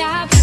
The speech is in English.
stop.